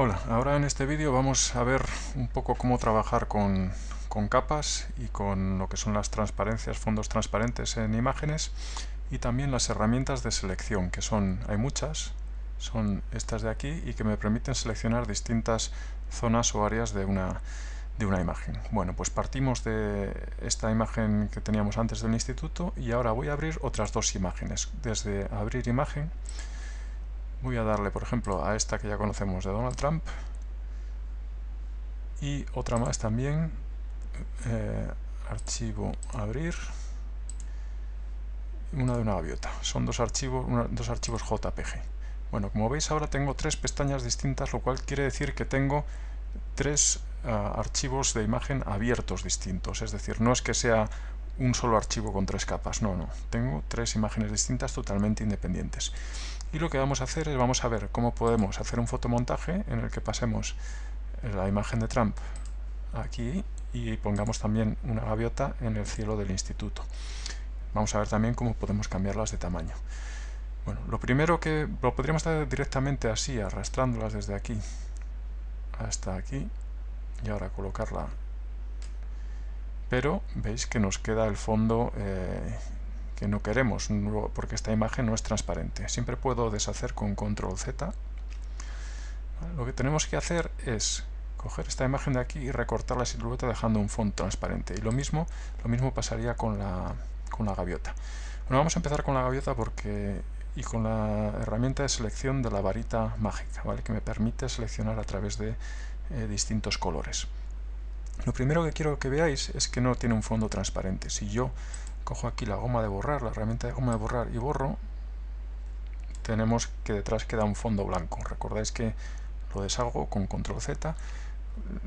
Hola, ahora en este vídeo vamos a ver un poco cómo trabajar con, capas y con lo que son las transparencias, fondos transparentes en imágenes y también las herramientas de selección, que son, hay muchas, son estas de aquí y que me permiten seleccionar distintas zonas o áreas de una, de una imagen. Bueno, pues partimos de esta imagen que teníamos antes del instituto y ahora voy a abrir otras dos imágenes. Desde abrir imagen Voy a darle, por ejemplo, a esta que ya conocemos de Donald Trump. Y otra más también. Eh, archivo abrir. Una de una gaviota. Son dos archivos, dos archivos JPG. Bueno, como veis ahora tengo tres pestañas distintas, lo cual quiere decir que tengo tres ah, archivos de imagen abiertos distintos. Es decir, no es que sea un solo archivo con tres capas, no, no. Tengo tres imágenes distintas totalmente independientes. Y lo que vamos a hacer es vamos a ver cómo podemos hacer un fotomontaje en el que pasemos la imagen de Trump aquí y pongamos también una gaviota en el cielo del instituto. Vamos a ver también cómo podemos cambiarlas de tamaño. Bueno, lo primero que lo podríamos hacer directamente así, arrastrándolas desde aquí hasta aquí y ahora colocarla pero veis que nos queda el fondo eh, que no queremos, porque esta imagen no es transparente. Siempre puedo deshacer con control Z. Lo que tenemos que hacer es coger esta imagen de aquí y recortar la silueta dejando un fondo transparente. Y lo mismo, lo mismo pasaría con la, con la gaviota. Bueno, vamos a empezar con la gaviota porque y con la herramienta de selección de la varita mágica, ¿vale? que me permite seleccionar a través de eh, distintos colores. Lo primero que quiero que veáis es que no tiene un fondo transparente. Si yo cojo aquí la goma de borrar, la herramienta de goma de borrar y borro, tenemos que detrás queda un fondo blanco. Recordáis que lo deshago con control Z.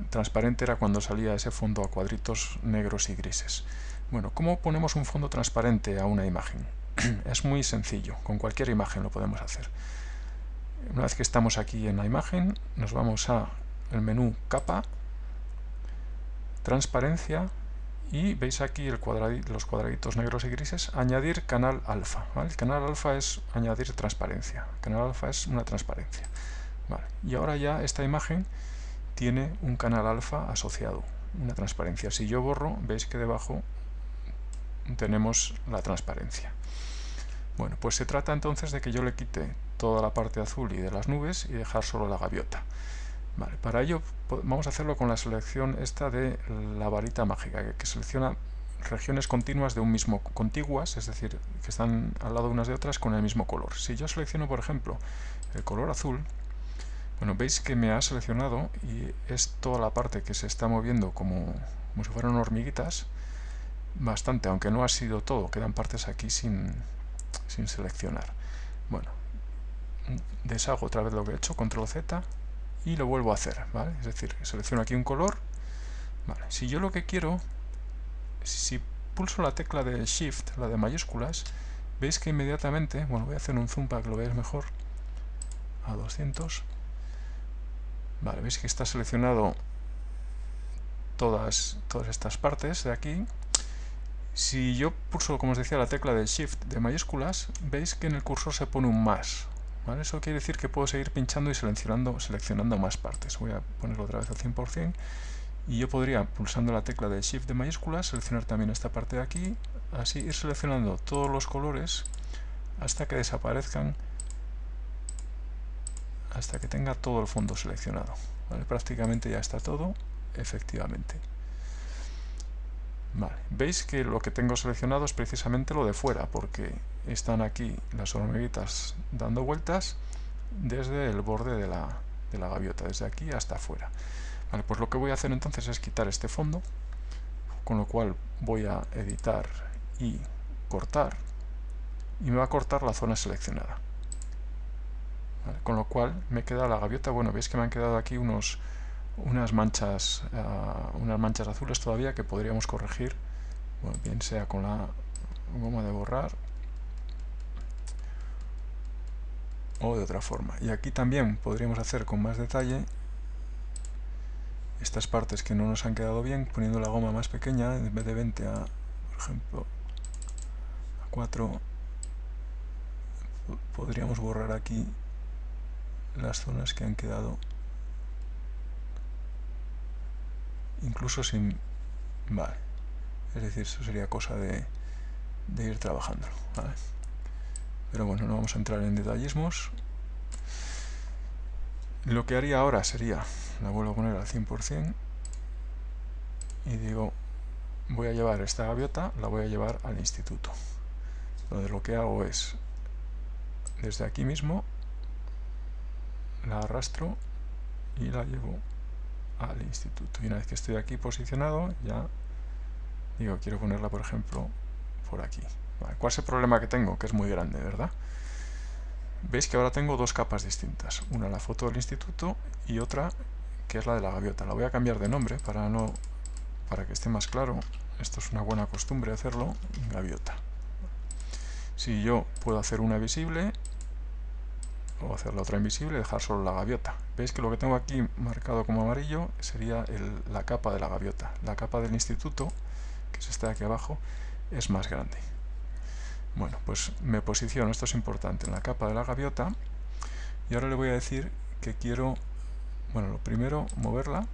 Transparente era cuando salía ese fondo a cuadritos negros y grises. Bueno, ¿cómo ponemos un fondo transparente a una imagen? es muy sencillo, con cualquier imagen lo podemos hacer. Una vez que estamos aquí en la imagen, nos vamos a el menú capa, transparencia, y veis aquí los cuadraditos negros y grises, añadir canal alfa. El canal alfa es añadir transparencia. El canal alfa es una transparencia. Y ahora ya esta imagen tiene un canal alfa asociado, una transparencia. Si yo borro, veis que debajo tenemos la transparencia. Bueno, pues se trata entonces de que yo le quite toda la parte azul y de las nubes y dejar solo la gaviota para ello vamos a hacerlo con la selección esta de la varita mágica, que, selecciona regiones continuas de un mismo, contiguas, es decir, que están al lado unas de otras con el mismo color. Si yo selecciono, por ejemplo, el color azul, bueno, veis que me ha seleccionado y es toda la parte que se está moviendo como, como si fueran hormiguitas, bastante, aunque no ha sido todo, quedan partes aquí sin, sin seleccionar. Bueno, deshago otra vez lo que he hecho, control Z, y lo vuelvo a hacer, ¿vale? Es decir, selecciono aquí un color. Si yo lo que quiero, si pulso la tecla de Shift, la de mayúsculas, veis que inmediatamente, bueno, voy a hacer un zoom para que lo veáis mejor, a 200, vale, veis que está seleccionado todas, todas estas partes de aquí, si yo pulso, como os decía, la tecla de Shift de mayúsculas, veis que en el cursor se pone un más, eso quiere decir que puedo seguir pinchando y seleccionando, seleccionando más partes. Voy a ponerlo otra vez al 100% y yo podría, pulsando la tecla de Shift de mayúsculas, seleccionar también esta parte de aquí, así ir seleccionando todos los colores hasta que desaparezcan, hasta que tenga todo el fondo seleccionado. Prácticamente ya está todo, efectivamente. Veis que lo que tengo seleccionado es precisamente lo de fuera, porque están aquí las hormiguitas dando vueltas desde el borde de la, de la gaviota, desde aquí hasta afuera. Vale, pues lo que voy a hacer entonces es quitar este fondo, con lo cual voy a editar y cortar, y me va a cortar la zona seleccionada. con lo cual me queda la gaviota, bueno, veis que me han quedado aquí unos unas manchas, uh, unas manchas azules todavía que podríamos corregir, bien sea con la goma de borrar o de otra forma. Y aquí también podríamos hacer con más detalle estas partes que no nos han quedado bien, poniendo la goma más pequeña, en vez de 20 a, por ejemplo, a 4, podríamos borrar aquí las zonas que han quedado incluso sin... Vale. Es decir, eso sería cosa de, ir trabajando. Pero bueno, no vamos a entrar en detallismos. Lo que haría ahora sería, la vuelvo a poner al 100%, y digo, voy a llevar esta gaviota, la voy a llevar al instituto. Donde lo que hago es, desde aquí mismo, la arrastro y la llevo al instituto. Y una vez que estoy aquí posicionado, ya digo, quiero ponerla, por ejemplo, por aquí. ¿Cuál es el problema que tengo? Que es muy grande, ¿verdad? Veis que ahora tengo dos capas distintas. Una la foto del instituto y otra que es la de la gaviota. La voy a cambiar de nombre para, no, para que esté más claro. Esto es una buena costumbre hacerlo. Gaviota. Si yo puedo hacer una visible o hacer la otra invisible y dejar solo la gaviota. Veis que lo que tengo aquí marcado como amarillo sería la capa de la gaviota. La capa del instituto, que es esta de aquí abajo, es más grande. Bueno, pues me posiciono, esto es importante, en la capa de la gaviota y ahora le voy a decir que quiero, bueno, lo primero, moverla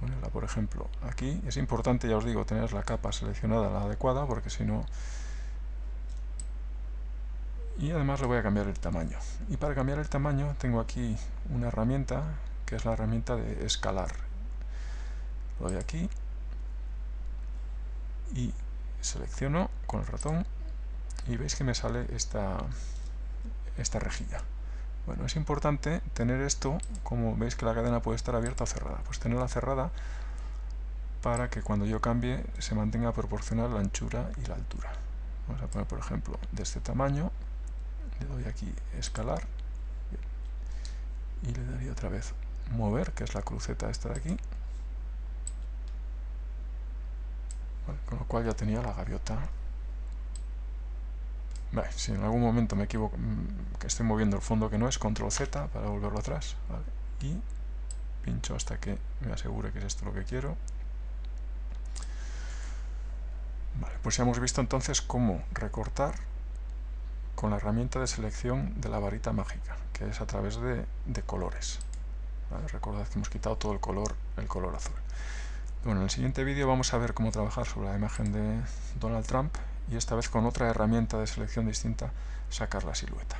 ponerla por ejemplo aquí, es importante ya os digo tener la capa seleccionada la adecuada porque si no y además le voy a cambiar el tamaño y para cambiar el tamaño tengo aquí una herramienta que es la herramienta de escalar lo doy aquí y selecciono con el ratón y veis que me sale esta, esta rejilla. Bueno, es importante tener esto, como veis que la cadena puede estar abierta o cerrada, pues tenerla cerrada para que cuando yo cambie se mantenga proporcional la anchura y la altura. Vamos a poner, por ejemplo, de este tamaño, le doy aquí escalar y le daría otra vez mover, que es la cruceta esta de aquí, con lo cual ya tenía la gaviota. Si en algún momento me equivoco mm, que estoy moviendo el fondo que no es control Z para volverlo atrás y pincho hasta que me asegure que es esto lo que quiero. Vale, pues ya hemos visto entonces cómo recortar con la herramienta de selección de la varita mágica que es a través de, colores recordad que hemos quitado todo el color el color azul bueno, en el siguiente vídeo vamos a ver cómo trabajar sobre la imagen de Donald Trump y esta vez con otra herramienta de selección distinta sacar la silueta.